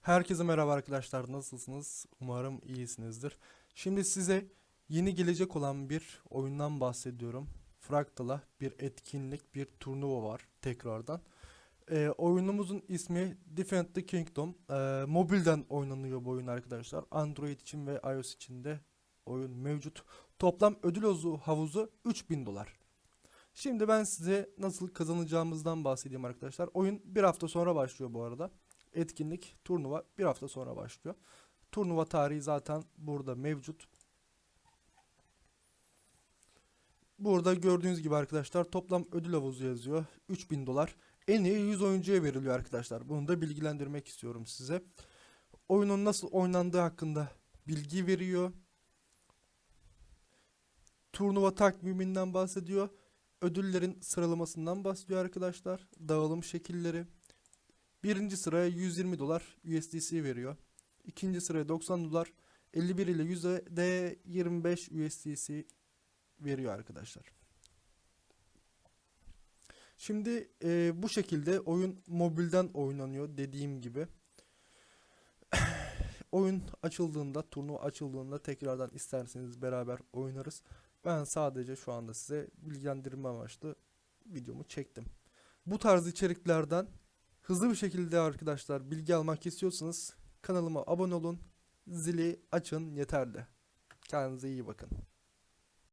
Herkese merhaba arkadaşlar. Nasılsınız? Umarım iyisinizdir. Şimdi size yeni gelecek olan bir oyundan bahsediyorum. Fractal'a bir etkinlik, bir turnuva var tekrardan. Ee, oyunumuzun ismi Defend the Kingdom. Ee, mobilden oynanıyor bu oyun arkadaşlar. Android için ve iOS için de oyun mevcut. Toplam ödül havuzu- havuzu 3000 dolar. Şimdi ben size nasıl kazanacağımızdan bahsedeyim arkadaşlar. Oyun bir hafta sonra başlıyor bu arada. Etkinlik, turnuva bir hafta sonra başlıyor. Turnuva tarihi zaten burada mevcut. Burada gördüğünüz gibi arkadaşlar toplam ödül havuzu yazıyor. 3000 dolar. En iyi 100 oyuncuya veriliyor arkadaşlar. Bunu da bilgilendirmek istiyorum size. Oyunun nasıl oynandığı hakkında bilgi veriyor. Turnuva takviminden bahsediyor. Ödüllerin sıralamasından bahsediyor arkadaşlar. Dağılım şekilleri. Birinci sıraya 120 dolar USDC veriyor. İkinci sıraya 90 dolar 51 ile yüzde 25 USDC veriyor arkadaşlar. Şimdi e, bu şekilde oyun mobilden oynanıyor dediğim gibi. oyun açıldığında, turnuva açıldığında tekrardan isterseniz beraber oynarız. Ben sadece şu anda size bilgilendirme amaçlı videomu çektim. Bu tarz içeriklerden hızlı bir şekilde arkadaşlar bilgi almak istiyorsanız kanalıma abone olun. Zili açın yeterli. Kendinize iyi bakın.